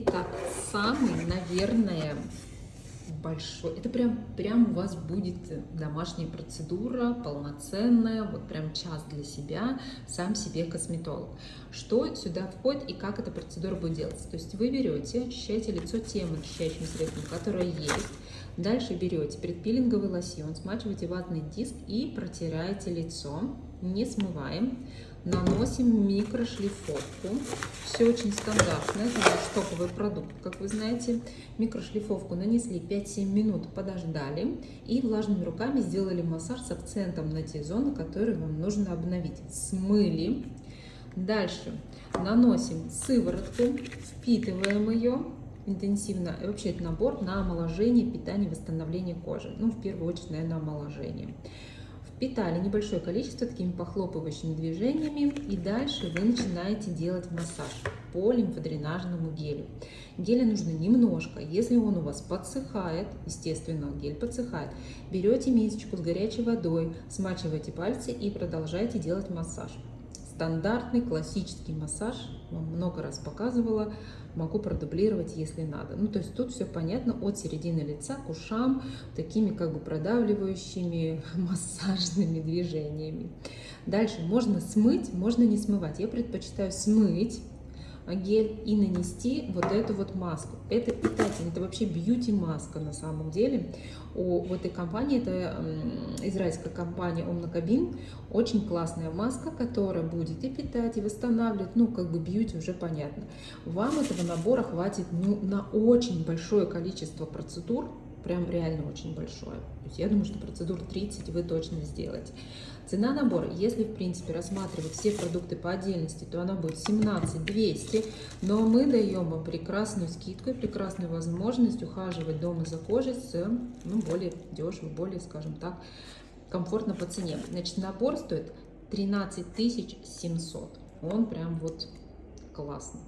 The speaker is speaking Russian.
Итак, самый, наверное, большой, это прям, прям у вас будет домашняя процедура, полноценная, вот прям час для себя, сам себе косметолог. Что сюда входит и как эта процедура будет делаться? То есть вы берете, очищаете лицо тем очищающим средством, которое есть, дальше берете предпилинговый лосьон, смачиваете ватный диск и протираете лицо, не смываем, наносим микрошлифовку. Все очень стандартно, это наш топовый продукт, как вы знаете. Микрошлифовку нанесли 5-7 минут, подождали и влажными руками сделали массаж с акцентом на те зоны, которые вам нужно обновить. Смыли. Дальше наносим сыворотку, впитываем ее интенсивно. И вообще это набор на омоложение, питание, восстановление кожи. Ну, в первую очередь, наверное, омоложение. Впитали небольшое количество такими похлопывающими движениями. И дальше вы начинаете делать массаж по лимфодренажному гелю. Геля нужно немножко. Если он у вас подсыхает, естественно, гель подсыхает, берете мисочку с горячей водой, смачиваете пальцы и продолжаете делать массаж. Стандартный классический массаж, вам много раз показывала, могу продублировать, если надо. Ну, то есть тут все понятно от середины лица к ушам, такими как бы продавливающими массажными движениями. Дальше можно смыть, можно не смывать. Я предпочитаю смыть гель и нанести вот эту вот маску. Это питательно, это вообще бьюти-маска на самом деле. У в этой компании, это израильская компания Omnacabin, очень классная маска, которая будет и питать, и восстанавливать, ну, как бы бьюти уже понятно. Вам этого набора хватит ну, на очень большое количество процедур, прям реально очень большое. То есть я думаю, что процедур 30 вы точно сделаете. Цена набора, если в принципе рассматривать все продукты по отдельности, то она будет 17 200, но мы даем вам прекрасную скидку и прекрасную возможность ухаживать дома за кожей с ну, более дешево, более, скажем так, комфортно по цене. Значит, набор стоит 13 700. Он прям вот классный.